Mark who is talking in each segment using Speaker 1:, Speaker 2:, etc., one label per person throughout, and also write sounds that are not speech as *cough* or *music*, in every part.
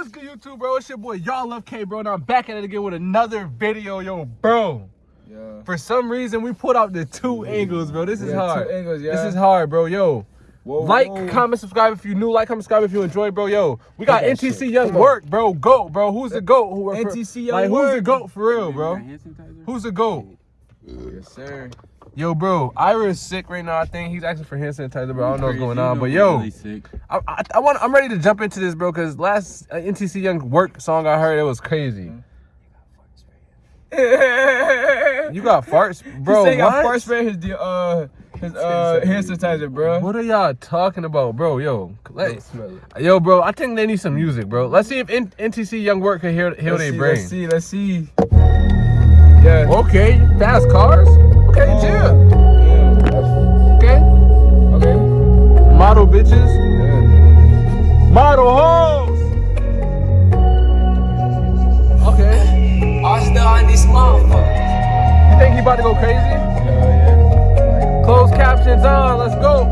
Speaker 1: What's good, YouTube, bro? It's your boy, Y'all Love K, bro, and I'm back at it again with another video, yo, bro.
Speaker 2: Yeah.
Speaker 1: For some reason, we put out the two angles, bro. This is
Speaker 2: Yeah,
Speaker 1: hard.
Speaker 2: two angles, yeah.
Speaker 1: This is hard, bro. Yo,
Speaker 2: Whoa,
Speaker 1: like,
Speaker 2: whoa.
Speaker 1: comment, subscribe if you new. Like, comment, subscribe if you enjoy, bro. Yo, we got NTC
Speaker 2: shit.
Speaker 1: Young Work, bro. Goat, bro. Who's the goat? Who
Speaker 2: NTC Young
Speaker 1: like, who's the goat for real, bro? Who's the goat?
Speaker 2: Yes, sir.
Speaker 1: Yo, bro, Ira is sick right now. I think he's asking for hand sanitizer, bro. I don't know what's going on, but yo, I, I, I want, I'm ready to jump into this, bro, because last uh, NTC Young Work song I heard, it was crazy. *laughs* You got farts, bro.
Speaker 2: he got
Speaker 1: what?
Speaker 2: fart his uh his uh hand sanitizer, bro.
Speaker 1: What are y'all talking about, bro? Yo, let,
Speaker 2: Don't smell it.
Speaker 1: yo, bro. I think they need some music, bro. Let's see if N- NTC Young Work can heal, heal their brain.
Speaker 2: Let's see, let's see. Yeah.
Speaker 1: Okay, fast cars. Okay,
Speaker 2: Oh,
Speaker 1: chill.
Speaker 2: damn.
Speaker 1: Okay,
Speaker 2: Okay.
Speaker 1: model bitches,
Speaker 2: Yeah.
Speaker 1: model hoes. Okay,
Speaker 3: All still on this motherfucker.
Speaker 1: you think he about to go crazy?
Speaker 2: Yeah,
Speaker 1: Closed captions on. Let's go.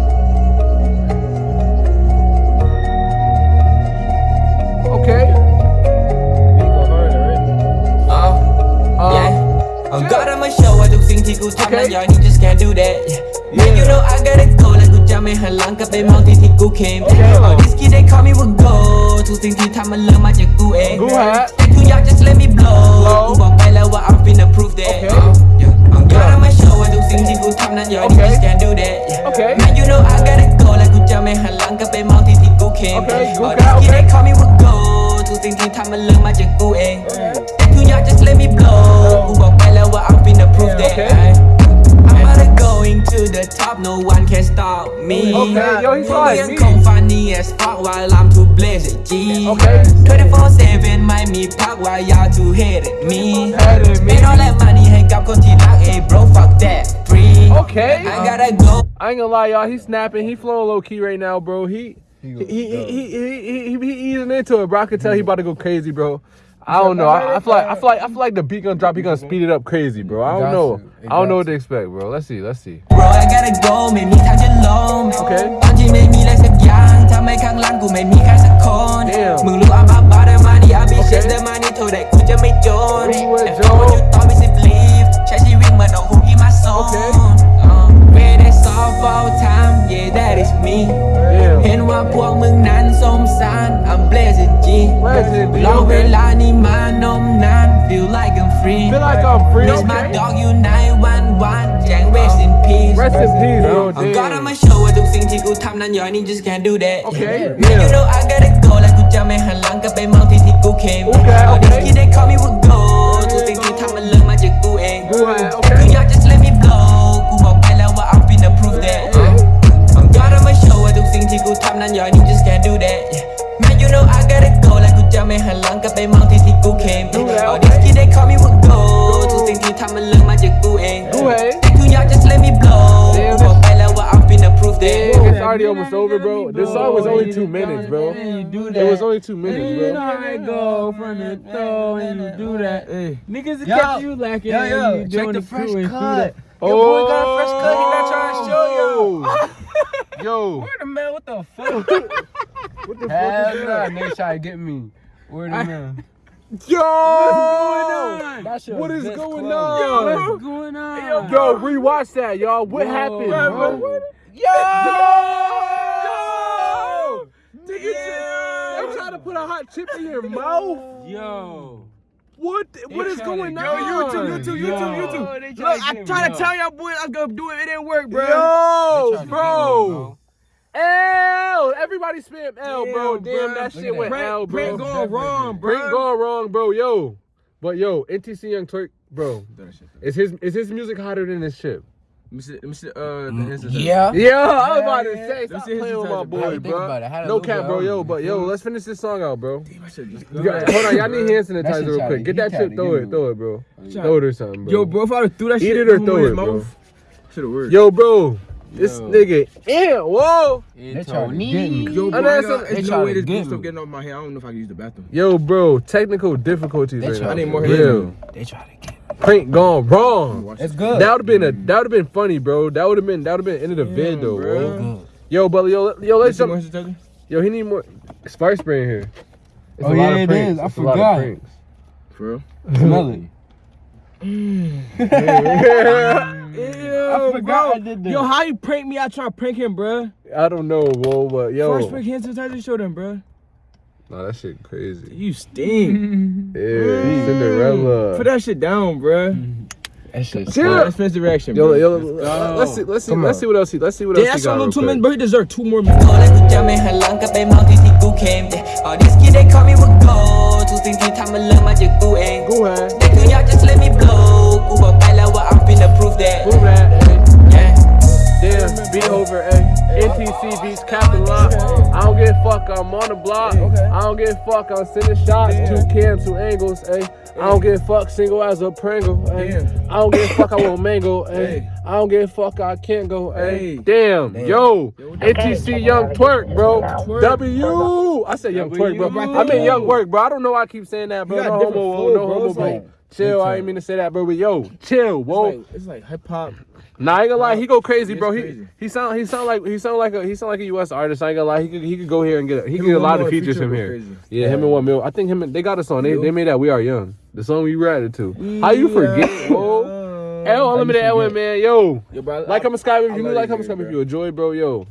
Speaker 3: กสิ่งที่กูทำนั้น
Speaker 1: Okay.
Speaker 3: ย้อน you just can't do that yeah. Man you know I gotta go และกูจะไม่หันหลังกลับไปมองที่ที่กู came
Speaker 1: Okay.
Speaker 3: All this kid they call me with go ทุกสิ่งที่ทำมันเริ่มมาจากกูเอง
Speaker 1: กูฮะ
Speaker 3: แต่กูอยาก just let me blow
Speaker 1: Blow
Speaker 3: กูบอกไปแล้วว่า I'm finna prove that
Speaker 1: Okay.
Speaker 3: Oh, yeah. I'm God I'ma show ว่าทุกสิ่งที่กูทำนั้นย้อน you
Speaker 1: Okay.
Speaker 3: just can't do that yeah.
Speaker 1: Okay.
Speaker 3: Man you know I gotta go และกูจะไม่หันหลังกลับไปมองที่ที่กู came
Speaker 1: Okay.
Speaker 3: All
Speaker 1: กู
Speaker 3: this
Speaker 1: ฮะ
Speaker 3: kid
Speaker 1: Okay.
Speaker 3: they call me with go ทุกสิ่งที่ทำมันเริ่มมาจากกูเอง แต่กูอยาก just let me blow prove
Speaker 1: okay.
Speaker 3: that I to the top, no one can stop me.
Speaker 1: Okay, yo, he's.
Speaker 3: Me. funny as fuck while I'm too blazing.
Speaker 1: Okay.
Speaker 3: 24 7 mind me pack while y'all too
Speaker 1: hated me.
Speaker 3: Spend all that money, hang up, cause he like, hey, bro, fuck that. Free.
Speaker 1: Okay.
Speaker 3: I gotta go.
Speaker 1: I ain't gonna lie, y'all. He's snapping. He flowing low key right now, bro. He. He he,
Speaker 2: he,
Speaker 1: he, he, he, he, he, easing into it, bro. I can tell he about to go crazy, bro. I don't know. I, I feel like I feel like I feel like the beat gonna drop. He gonna speed it up crazy, bro. I don't
Speaker 2: got
Speaker 1: know.
Speaker 2: to. It
Speaker 1: I don't know
Speaker 2: got
Speaker 1: what to expect, bro. Let's see. Let's see.
Speaker 3: bro I gotta go ไม่มีทางจะลง
Speaker 1: Okay.
Speaker 3: ตอนที่ไม่มีอะไรสักอย่างทำให้ข้างหลังกูไม่มีใครสักคน
Speaker 1: Damn.
Speaker 3: มึงรู้ I'm about the money I be
Speaker 1: Okay.
Speaker 3: shit the money เท่าไหร่กูจะไม่จน
Speaker 1: รู้ว่า
Speaker 3: And
Speaker 1: จ
Speaker 3: for
Speaker 1: น
Speaker 3: what you thought me to believe ใช้ชีวิตเหมือนเอาหุ้นที่มาส่ง
Speaker 1: Okay.
Speaker 3: Uh, Where they solve all time yeah that is me
Speaker 1: Damn.
Speaker 3: เห็นว่าพวกมึงนั้นสมสาร I'm blessed G
Speaker 1: Blessed G,
Speaker 3: รอเว
Speaker 1: okay.
Speaker 3: ลานี้มานมนาน feel like I'm free
Speaker 1: Feel like I'm free.
Speaker 3: Miss my
Speaker 1: Okay.
Speaker 3: dog you 911แจ้ง rest in peace
Speaker 1: Rest in peace, bro.
Speaker 3: I'm gonna
Speaker 1: Damn.
Speaker 3: ma show ว่าทุกสิ่งที่กูทำนั้นย้อนนี่ just can't do that
Speaker 1: Okay,
Speaker 3: Man you
Speaker 1: yeah.
Speaker 3: know I gotta go และกูจะไม่หันหลังกลับ ับ just can't do that Man you know I gotta go และกูจะไม่หันหลังกลับไปมองที่ที่กู came
Speaker 1: Do that,
Speaker 3: All
Speaker 1: okay.
Speaker 3: these kids they call me with go ทุกสิ่งที่ทำมันเริ่มมาจากกูเอง
Speaker 1: Go ahead.
Speaker 3: แต่กูอยาก just let me blow
Speaker 1: Damn,
Speaker 3: กูบอกไปแล้วว่า I'm finna prove that
Speaker 1: Damn, it's already almost over, bro. This song was only two minutes, bro.
Speaker 2: You do
Speaker 1: It was only two minutes,
Speaker 4: You know
Speaker 1: bro.
Speaker 4: how it go from the throw and you do that.
Speaker 2: Hey.
Speaker 4: Niggas will
Speaker 2: Yo,
Speaker 4: catch you lacking
Speaker 2: yo,
Speaker 4: and
Speaker 2: yo,
Speaker 4: you
Speaker 2: check
Speaker 4: doing
Speaker 2: the
Speaker 4: the
Speaker 2: fresh
Speaker 4: crew and do
Speaker 2: cut.
Speaker 4: that.
Speaker 1: Oh,
Speaker 2: Your boy got a fresh cut. He not trying to show you. *laughs*
Speaker 1: Yo,
Speaker 4: Word of man, what the fuck? *laughs*
Speaker 1: what the
Speaker 2: Hell
Speaker 1: fuck is
Speaker 2: nah,
Speaker 1: that?
Speaker 2: nigga try to get me. Word of man.
Speaker 1: Yo,
Speaker 4: on?
Speaker 2: That's your
Speaker 1: what is going
Speaker 2: club.
Speaker 1: on?
Speaker 4: What's going on?
Speaker 1: Yo, rewatch that, y'all. What
Speaker 4: Yo,
Speaker 1: happened,
Speaker 4: bro,
Speaker 1: bro?
Speaker 2: Yo!
Speaker 1: Yo! Nigga, They trying to put a hot chip in your mouth?
Speaker 4: Yo.
Speaker 1: What? the- What
Speaker 4: They
Speaker 1: is
Speaker 4: tryna
Speaker 1: going
Speaker 4: get-
Speaker 1: on?
Speaker 2: Yo, YouTube, YouTube,
Speaker 4: Yo.
Speaker 2: YouTube, YouTube.
Speaker 4: tryna
Speaker 2: Look, I
Speaker 4: get
Speaker 2: tried to tell y'all boys I was gonna do it. It didn't work, bro.
Speaker 1: Yo,
Speaker 4: They me,
Speaker 1: bro. L. Everybody spam L, bro.
Speaker 2: Damn,
Speaker 1: Damn,
Speaker 2: bro.
Speaker 1: that shit
Speaker 2: at
Speaker 1: went
Speaker 2: that.
Speaker 1: L, bro.
Speaker 2: Prank going wrong, bro.
Speaker 1: Prank going wrong, bro. Yo, but yo, NTC Young Turk, bro. Is his is his music hotter than this shit?
Speaker 2: Let me see, let uh, the.
Speaker 4: Yeah.
Speaker 1: Yeah, I was about to say,
Speaker 2: yeah.
Speaker 1: stop
Speaker 2: Let's see
Speaker 1: playing with my boy, bro.
Speaker 4: about it. Had a
Speaker 1: No cap, bro. Yo, but yo, let's finish this song out, bro.
Speaker 2: Damn, I should've just
Speaker 1: got, hold on, y'all need hand sanitizer real quick. Get that
Speaker 4: try
Speaker 1: shit, throw it, throw it, bro. Throw it or something, bro.
Speaker 2: Yo, bro, if I threw that
Speaker 1: Eat
Speaker 2: shit
Speaker 1: it or
Speaker 2: in
Speaker 1: throw it, bro.
Speaker 2: mouth, should've worked.
Speaker 1: Yo, bro, this
Speaker 4: Yo.
Speaker 1: nigga, yeah, whoa.
Speaker 4: They
Speaker 2: try
Speaker 4: trying
Speaker 2: to
Speaker 4: to
Speaker 2: get
Speaker 4: get
Speaker 2: me.
Speaker 4: me.
Speaker 2: Yo, bro,
Speaker 1: And
Speaker 2: I
Speaker 1: that's
Speaker 2: got, there's
Speaker 4: they
Speaker 2: no
Speaker 4: try
Speaker 2: way
Speaker 4: to
Speaker 2: this
Speaker 4: get
Speaker 2: blue stuff getting off my hair. I don't know if I can use the bathroom.
Speaker 1: Yo, bro, technical difficulties
Speaker 4: They
Speaker 1: right
Speaker 4: try
Speaker 1: now.
Speaker 2: I need
Speaker 4: to
Speaker 2: more
Speaker 4: get
Speaker 2: hands.
Speaker 1: Real.
Speaker 4: They try to get me.
Speaker 1: Prank gone wrong.
Speaker 2: Watch
Speaker 4: It's good.
Speaker 1: That would have been a mm. that would have been funny, bro. That would have been that would have been end of the vid though, bro.
Speaker 2: bro.
Speaker 1: Yo, but yo, yo, let's
Speaker 2: see
Speaker 1: jump. Yo, he need more spice spray in here. It's
Speaker 2: Oh,
Speaker 1: a lot
Speaker 2: yeah,
Speaker 1: of
Speaker 2: it
Speaker 1: pranks.
Speaker 2: is. I
Speaker 1: It's a lot of
Speaker 2: forgot. For real?
Speaker 4: Smell it. *laughs* *laughs* *laughs*
Speaker 2: I forgot I did that.
Speaker 5: Yo, how you prank me? I try to prank him, bruh.
Speaker 1: I don't know, bro, but yo,
Speaker 5: First prank hand sanitizer show them, bruh.
Speaker 1: nah, that shit crazy.
Speaker 5: You stink. *laughs*
Speaker 1: Yeah, Cinderella.
Speaker 5: Put that shit down, bruh.
Speaker 4: That shit's
Speaker 1: Chill.
Speaker 5: That's expensive reaction,
Speaker 1: Yo,
Speaker 5: bro.
Speaker 1: yo,
Speaker 4: go.
Speaker 1: let's see, let's see,
Speaker 2: Come
Speaker 1: let's
Speaker 2: on.
Speaker 1: see what else he, let's see what
Speaker 5: Damn,
Speaker 1: else
Speaker 5: that's
Speaker 1: he
Speaker 5: a
Speaker 1: got.
Speaker 5: little
Speaker 1: real
Speaker 5: too
Speaker 1: quick.
Speaker 5: many, bro. He deserve two more minutes.
Speaker 3: โตและกูจะไม่หันหลังกลับไปมองที่ที่กูเคมออดิสกี้ได้ call me ว่า go ทุกสิ่งที่ทำมันเริ่มมาจากกูเอง
Speaker 1: Go ahead.
Speaker 3: แต่คืออยาก just let me blow กูบอกไปแล้ว
Speaker 1: on the block. I don't give a fuck, I'm sending shots. Two cams, two angles, eh? I don't give a fuck, single as a Pringle? I don't give a fuck, I *laughs* want mango, eh? I don't give a fuck, I can't go, eh? Damn, yo, NTC Young Twerk, bro. W. I said Young Twerk, bro. I mean Young Work, bro. I don't know why I keep saying that, bro. No homo,
Speaker 5: flow,
Speaker 1: no homo, bro.
Speaker 5: like-
Speaker 1: Chill, I ain't mean to say that, bro. But yo, chill, whoa.
Speaker 5: It's like, it's like hip hop.
Speaker 1: Nah, I ain't gonna lie, he go crazy, bro. He he sound he sound like he sound like a he sound like a U.S. artist. I ain't gonna lie, he could he could go here and get a, he could get a lot of features
Speaker 5: feature
Speaker 1: from here. Yeah, him and one mil. I think him and- they got a song. They they made that "We Are Young," the song we reacted to. How you forget? L Unlimited Elwin, man, yo.
Speaker 5: Yo, bro,
Speaker 1: Like, I'm a Skype if you
Speaker 5: love
Speaker 1: like,
Speaker 5: you,
Speaker 1: I'm a Skype if you enjoy, bro, yo.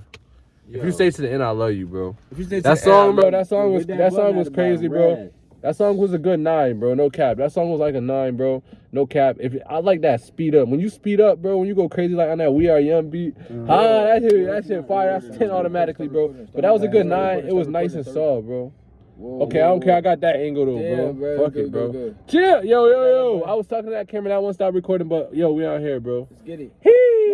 Speaker 1: If you stay to the end, I love you, bro.
Speaker 5: If you stay to
Speaker 1: That
Speaker 5: the
Speaker 1: song,
Speaker 5: end,
Speaker 1: bro. That song was that song was
Speaker 4: at the bottom,
Speaker 1: crazy, bro. That song was a good nine, bro. No cap. That song was like a nine, bro. No cap. If I like that speed up, when you speed up, bro, when you go crazy like on that "We Are Young" beat, ah, that shit, that shit fire. That's ten automatically, bro. But that was a good nine. It was nice and soft, bro. Okay, I don't care. I got that angle though, bro.
Speaker 5: Bro.
Speaker 1: Fuck
Speaker 5: Good,
Speaker 1: it, bro.
Speaker 5: good, good.
Speaker 1: Chill, yo, yo, yo. I was talking to that camera. That one stopped recording, but yo, we out here, bro.
Speaker 5: Let's get it.
Speaker 1: Hee.